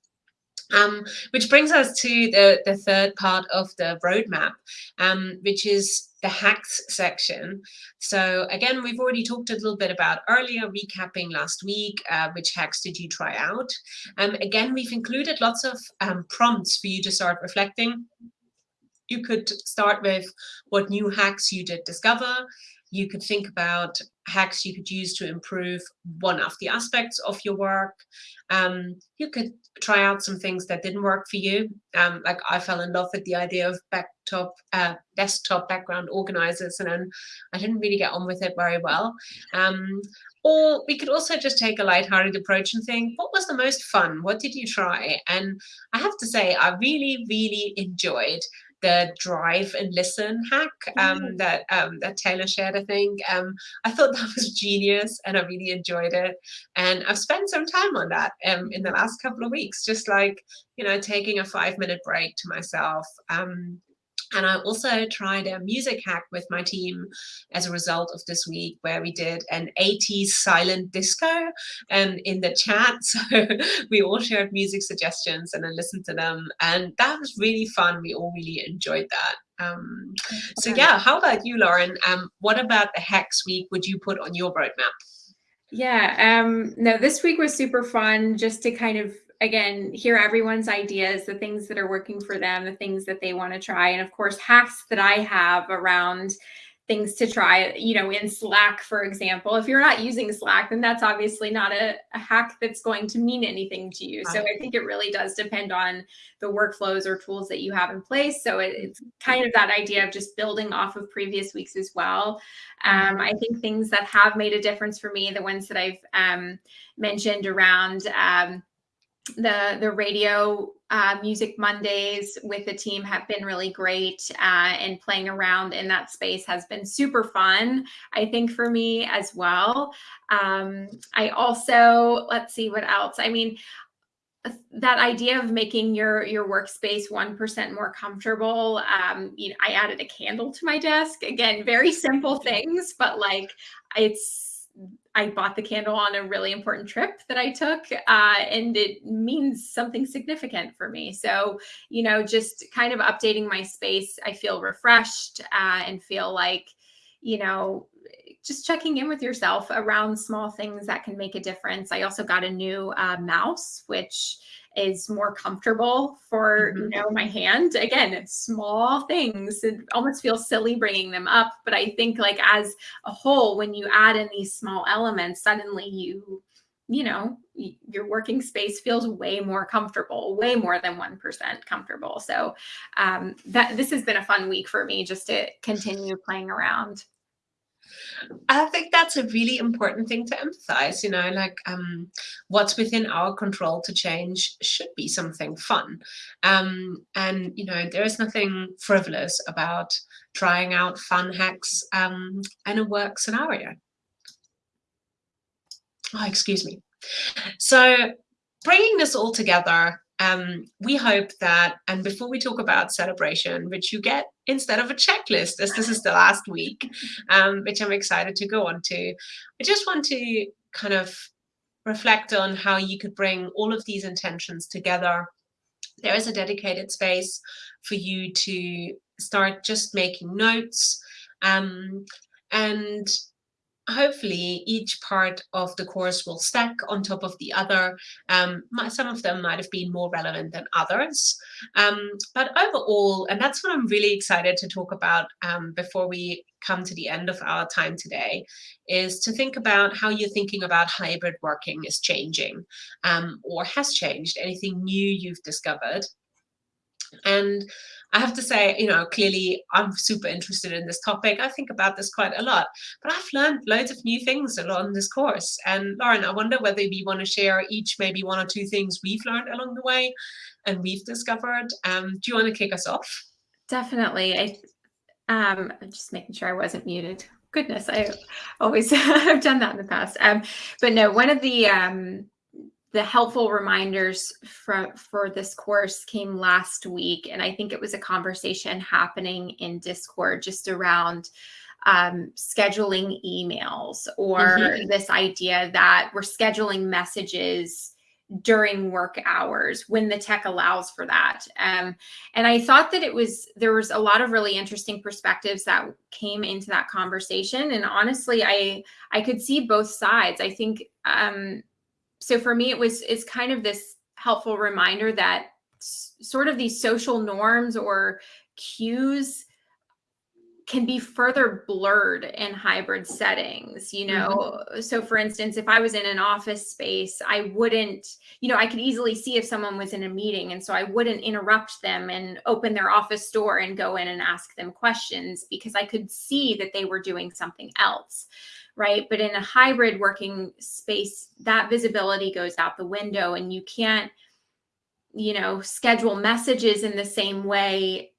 B: um, which brings us to the, the third part of the roadmap, um, which is the hacks section. So again, we've already talked a little bit about earlier, recapping last week, uh, which hacks did you try out? Um, again, we've included lots of um, prompts for you to start reflecting. You could start with what new hacks you did discover. You could think about hacks you could use to improve one of the aspects of your work. Um, you could try out some things that didn't work for you. Um, like I fell in love with the idea of backtop, uh, desktop background organizers, and then I didn't really get on with it very well. Um, or we could also just take a light-hearted approach and think, what was the most fun? What did you try? And I have to say, I really, really enjoyed the drive and listen hack um, mm. that um, that Taylor shared, I think. Um, I thought that was genius and I really enjoyed it. And I've spent some time on that um, in the last couple of weeks, just like, you know, taking a five minute break to myself. And I also tried a music hack with my team as a result of this week, where we did an 80s silent disco um, in the chat. So we all shared music suggestions and then listened to them. And that was really fun. We all really enjoyed that. Um, so yeah, how about you, Lauren? Um, what about the hacks week would you put on your roadmap?
A: Yeah, um, no, this week was super fun just to kind of again, hear everyone's ideas, the things that are working for them, the things that they want to try. And of course, hacks that I have around things to try, you know, in Slack, for example. If you're not using Slack, then that's obviously not a, a hack that's going to mean anything to you. So I think it really does depend on the workflows or tools that you have in place. So it, it's kind of that idea of just building off of previous weeks as well. Um, I think things that have made a difference for me, the ones that I've um, mentioned around um, the the radio uh, music Mondays with the team have been really great, uh, and playing around in that space has been super fun. I think for me as well. Um, I also let's see what else. I mean, that idea of making your your workspace one percent more comfortable. Um, you know, I added a candle to my desk. Again, very simple things, but like it's I bought the candle on a really important trip that I took, uh, and it means something significant for me. So, you know, just kind of updating my space, I feel refreshed uh, and feel like, you know, just checking in with yourself around small things that can make a difference. I also got a new uh, mouse, which is more comfortable for mm-hmm. you know my hand. Again it's small things. It almost feels silly bringing them up but i think like as a whole when you add in these small elements suddenly you you know your working space feels way more comfortable way more than 1% comfortable. So um, that this has been a fun week for me just to continue playing around
B: I think that's a really important thing to emphasize, you know, like um, what's within our control to change should be something fun. Um, and, you know, there is nothing frivolous about trying out fun hacks um, in a work scenario. Oh, excuse me. So bringing this all together, um, we hope that, and before we talk about celebration, which you get instead of a checklist, as this is the last week, um, which I'm excited to go on to, I just want to kind of reflect on how you could bring all of these intentions together. There is a dedicated space for you to start just making notes. Um, and hopefully each part of the course will stack on top of the other. Um, some of them might have been more relevant than others. Um, but overall, and that's what I'm really excited to talk about um, before we come to the end of our time today, is to think about how you're thinking about hybrid working is changing um, or has changed, anything new you've discovered. And I have to say, you know, clearly I'm super interested in this topic. I think about this quite a lot, but I've learned loads of new things along this course. And Lauren, I wonder whether we want to share each maybe one or two things we've learned along the way and we've discovered. Um, do you want to kick us off?
A: Definitely. I, um, I'm just making sure I wasn't muted. Goodness, I always have done that in the past. Um, but no, one of the um, the helpful reminders for, for this course came last week. And I think it was a conversation happening in Discord just around um, scheduling emails or mm-hmm. this idea that we're scheduling messages during work hours when the tech allows for that. Um, and I thought that it was, there was a lot of really interesting perspectives that came into that conversation. And honestly, I, I could see both sides. I think, um, so for me, it was it's kind of this helpful reminder that sort of these social norms or cues can be further blurred in hybrid settings you know mm-hmm. so for instance if i was in an office space i wouldn't you know i could easily see if someone was in a meeting and so i wouldn't interrupt them and open their office door and go in and ask them questions because i could see that they were doing something else right? But in a hybrid working space, that visibility goes out the window and you can't, you know, schedule messages in the same way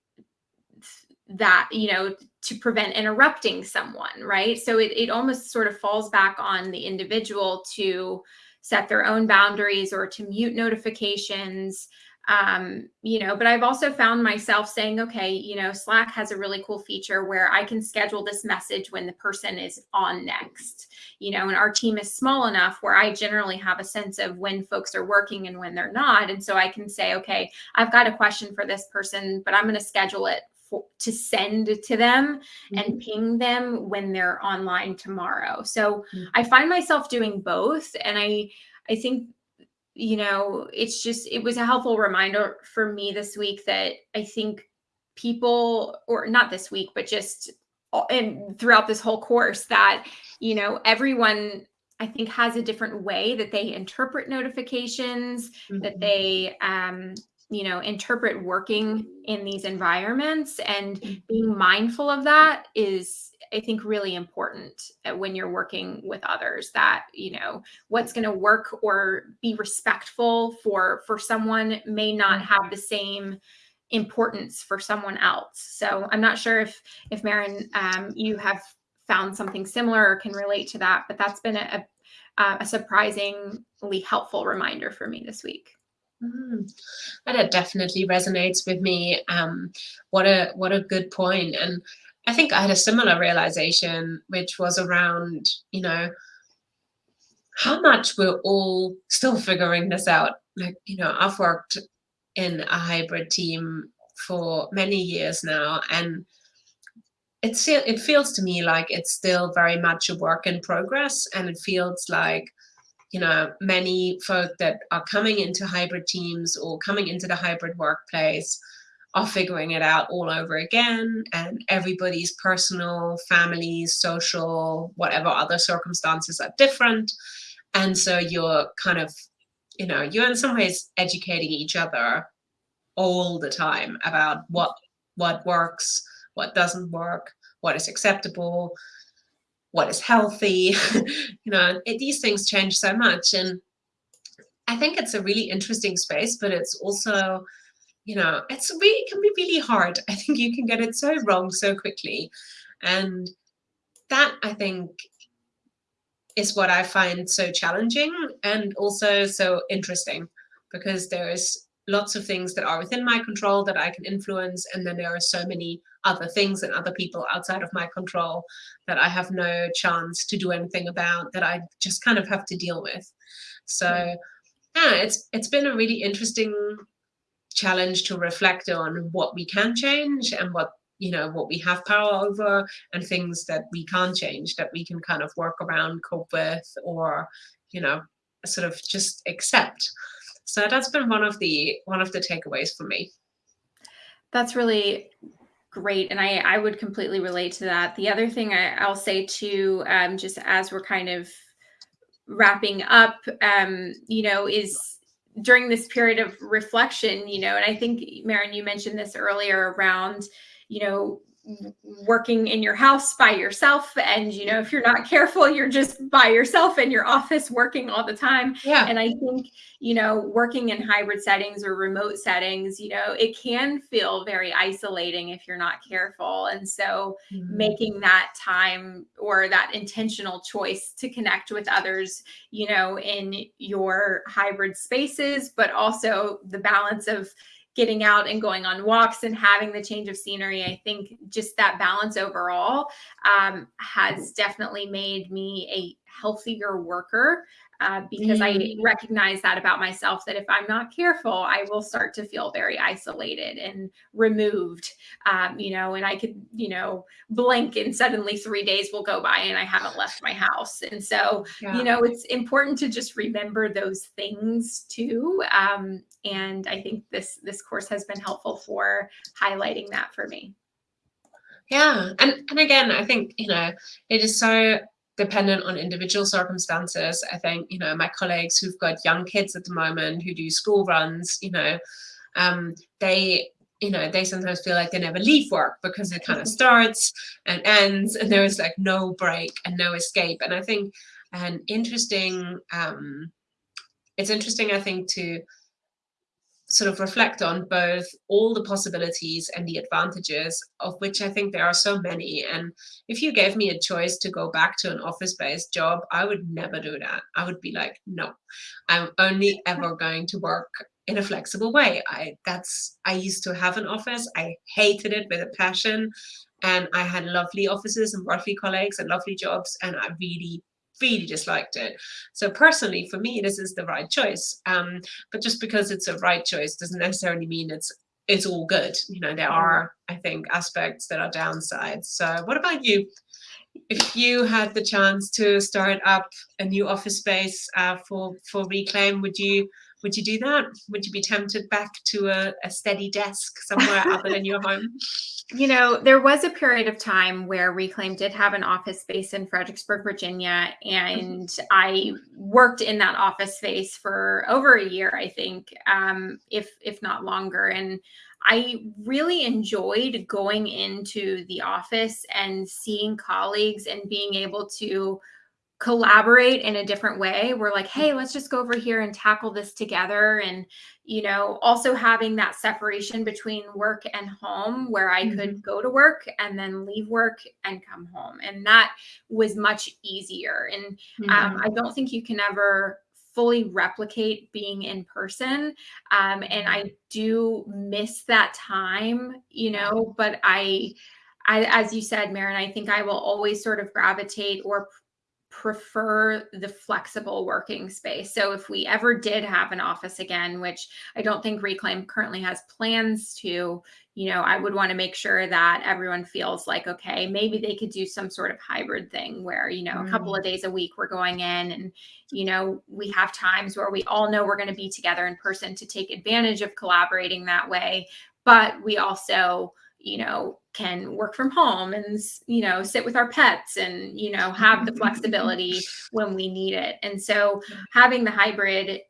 A: that, you know, to prevent interrupting someone, right? So it, it almost sort of falls back on the individual to set their own boundaries or to mute notifications um, you know, but I've also found myself saying, okay, you know, Slack has a really cool feature where I can schedule this message when the person is on next, you know, and our team is small enough where I generally have a sense of when folks are working and when they're not. And so I can say, okay, I've got a question for this person, but I'm going to schedule it for, to send to them mm-hmm. and ping them when they're online tomorrow. So mm-hmm. I find myself doing both. And I, I think you know, it's just, it was a helpful reminder for me this week that I think people, or not this week, but just and throughout this whole course that, you know, everyone I think has a different way that they interpret notifications, mm-hmm. that they um, you know interpret working in these environments and mm-hmm. being mindful of that is i think really important uh, when you're working with others that you know what's going to work or be respectful for for someone may not mm-hmm. have the same importance for someone else so i'm not sure if if Maren um, you have found something similar or can relate to that but that's been a, a, a surprisingly helpful reminder for me this week
B: Mm. That definitely resonates with me. Um, what a what a good point. And I think I had a similar realization, which was around, you know, how much we're all still figuring this out. Like, you know, I've worked in a hybrid team for many years now, and it's it feels to me like it's still very much a work in progress, and it feels like you know, many folk that are coming into hybrid teams or coming into the hybrid workplace are figuring it out all over again and everybody's personal families social whatever other circumstances are different. And so you're kind of you know you're in some ways educating each other all the time about what what works what doesn't work what is acceptable what is healthy you know it, these things change so much. And i think it's a really interesting space but it's also you know it's really it can be really hard i think you can get it so wrong so quickly and that i think is what i find so challenging and also so interesting because there's lots of things that are within my control that I can influence. And then there are so many other things and other people outside of my control that I have no chance to do anything about that I just kind of have to deal with. So hmm. yeah, it's it's been a really interesting challenge to reflect on what we can change and what you know what we have power over and things that we can't change that we can kind of work around cope with or you know sort of just accept. So that's been one of the one of the takeaways for me.
A: That's really great and i i would completely relate to that. The other thing I, will say too um, just as we're kind of wrapping up um, you know is during this period of reflection you know and i think Maren, you mentioned this earlier around you know working in your house by yourself. And you know if you're not careful you're just by yourself in your office working all the time.
B: Yeah.
A: And i think you know working in hybrid settings or remote settings you know it can feel very isolating if you're not careful. And so mm-hmm. making that time or that intentional choice to connect with others you know in your hybrid spaces but also the balance of getting out and going on walks and having the change of scenery i think just that balance overall um, has definitely made me a healthier worker uh, because mm. I recognize that about myself that if I'm not careful, I will start to feel very isolated and removed. Um, you know, and I could, you know, blink and suddenly three days will go by and I haven't left my house. And so, yeah. you know, it's important to just remember those things too. Um, and I think this this course has been helpful for highlighting that for me.
B: Yeah, and and again, I think you know it is so dependent on individual circumstances. I think, you know, my colleagues who've got young kids at the moment who do school runs, you know, um, they, you know, they sometimes feel like they never leave work because it kind of starts and ends and there is like no break and no escape. And I think an interesting, um, it's interesting, I think, to sort of reflect on both all the possibilities and the advantages of which I think there are so many. And if you gave me a choice to go back to an office-based job, I would never do that. I would be like, no, I'm only ever going to work in a flexible way. I that's I used to have an office. I hated it with a passion. And I had lovely offices and lovely colleagues and lovely jobs. And I really really disliked it. So personally, for me, this is the right choice. Um, but just because it's a right choice doesn't necessarily mean it's it's all good. You know, there are, I think, aspects that are downsides. So what about you? If you had the chance to start up a new office space uh, for for Reclaim, would you would you do that? Would you be tempted back to a, a steady desk somewhere other than your home?
A: You know, there was a period of time where Reclaim did have an office space in Fredericksburg, Virginia, and mm-hmm. I worked in that office space for over a year, I think, um, if if not longer. And I really enjoyed going into the office and seeing colleagues and being able to collaborate in a different way. We're like hey let's just go over here and tackle this together. And you know also having that separation between work and home where i mm-hmm. could go to work and then leave work and come home. And that was much easier. And um, mm-hmm. um, i don't think you can ever fully replicate being in person. Um, and i do miss that time you know but I, I as you said Maren i think i will always sort of gravitate or prefer the flexible working space. So if we ever did have an office again, which I don't think Reclaim currently has plans to, you know, I would want to make sure that everyone feels like, okay, maybe they could do some sort of hybrid thing where, you know, mm. a couple of days a week we're going in and, you know, we have times where we all know we're going to be together in person to take advantage of collaborating that way. But we also, you know, can work from home and, you know, sit with our pets and, you know, have the flexibility when we need it. And so having the hybrid,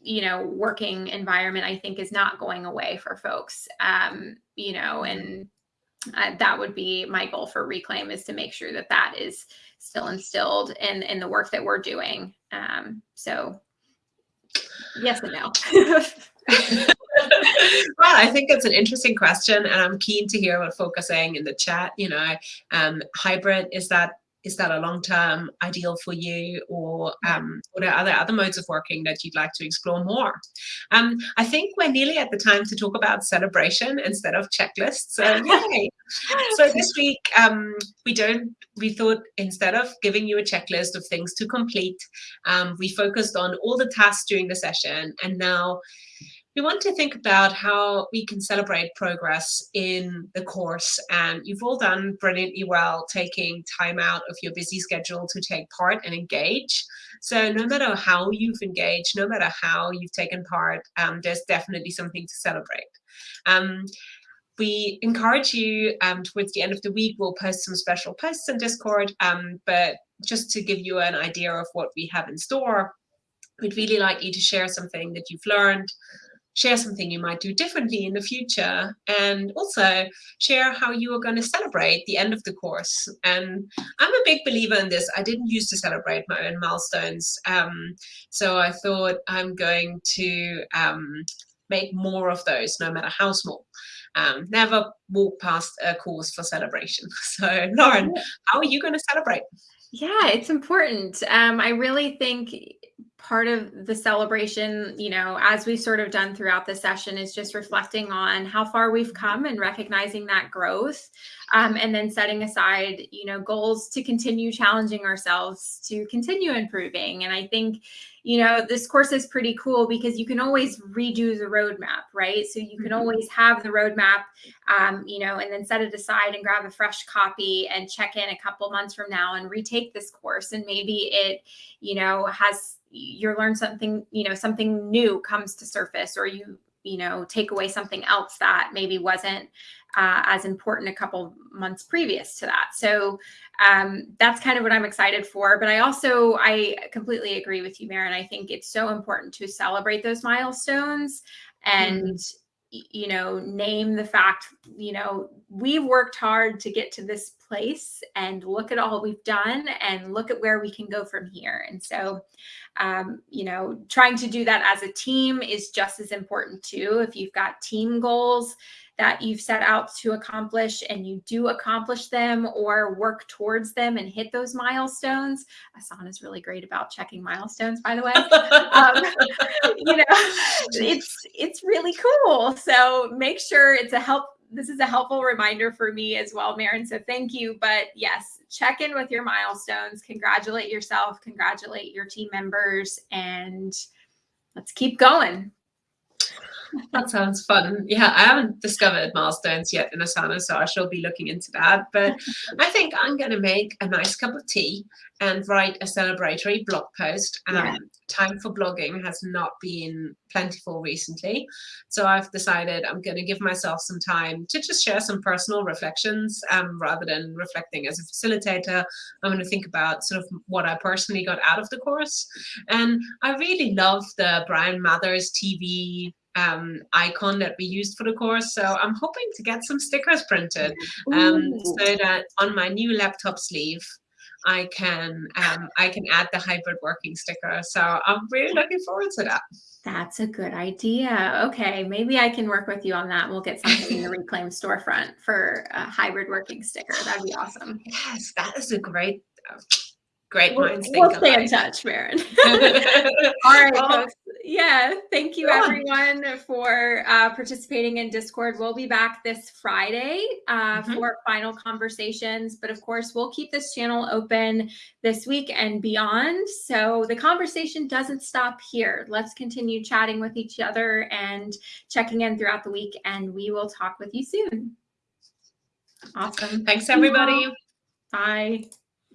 A: you know, working environment, I think is not going away for folks, um, you know, and uh, that would be my goal for Reclaim is to make sure that that is still instilled in, in the work that we're doing. Um, so yes and no.
B: well, I think it's an interesting question, and I'm keen to hear what folk are saying in the chat. You know, um, hybrid is that is that a long term ideal for you, or um, what are other other modes of working that you'd like to explore more? Um, I think we're nearly at the time to talk about celebration instead of checklists. So yay! so this week um, we don't. We thought instead of giving you a checklist of things to complete, um, we focused on all the tasks during the session, and now we want to think about how we can celebrate progress in the course. And you've all done brilliantly well taking time out of your busy schedule to take part and engage. So no matter how you've engaged, no matter how you've taken part, um, there's definitely something to celebrate. Um, we encourage you um, towards the end of the week, we'll post some special posts in Discord, um, but just to give you an idea of what we have in store, we'd really like you to share something that you've learned, share something you might do differently in the future, and also share how you are going to celebrate the end of the course. And I'm a big believer in this. I didn't used to celebrate my own milestones, um, so I thought I'm going to um, make more of those, no matter how small. Um, never walk past a course for celebration. So Lauren, how are you going to celebrate?
A: Yeah, it's important. Um, I really think part of the celebration, you know, as we've sort of done throughout the session, is just reflecting on how far we've come and recognizing that growth. Um, and then setting aside, you know, goals to continue challenging ourselves to continue improving. And I think, you know, this course is pretty cool because you can always redo the roadmap, right? So you can mm-hmm. always have the roadmap, um, you know, and then set it aside and grab a fresh copy and check in a couple months from now and retake this course. And maybe it, you know, has you learn something, you know, something new comes to surface or you, you know, take away something else that maybe wasn't uh, as important a couple months previous to that. So um, that's kind of what I'm excited for. But I also, I completely agree with you, Maren. I think it's so important to celebrate those milestones and mm you know, name the fact, you know, we've worked hard to get to this place and look at all we've done and look at where we can go from here. And so, um, you know, trying to do that as a team is just as important too. If you've got team goals, that you've set out to accomplish and you do accomplish them or work towards them and hit those milestones. Asana is really great about checking milestones, by the way. um, you know, it's it's really cool. So make sure it's a help. This is a helpful reminder for me as well, Maren. So thank you. But yes, check in with your milestones, congratulate yourself, congratulate your team members, and let's keep going
B: that sounds fun. Yeah, I haven't discovered milestones yet in Asana, so I shall be looking into that. But I think I'm going to make a nice cup of tea and write a celebratory blog post. Um, yeah. Time for blogging has not been plentiful recently. So I've decided I'm going to give myself some time to just share some personal reflections um, rather than reflecting as a facilitator. I'm going to think about sort of what I personally got out of the course. And I really love the Bryan Mathers TV um, icon that we used for the course. So I'm hoping to get some stickers printed um, so that on my new laptop sleeve, I can um, I can add the hybrid working sticker. So I'm really looking forward to that.
A: That's a good idea. Okay, maybe I can work with you on that. We'll get something in the Reclaim storefront for a hybrid working sticker. That'd be awesome.
B: Yes, that is a great great
A: we'll, we'll stay in touch, Maren. All right, well, folks. Yeah, thank you everyone for uh, participating in Discord. We'll be back this Friday uh, mm-hmm. for final conversations, but of course, we'll keep this channel open this week and beyond. So the conversation doesn't stop here. Let's continue chatting with each other and checking in throughout the week, and we will talk with you soon. Awesome.
B: Thanks, everybody.
A: Bye.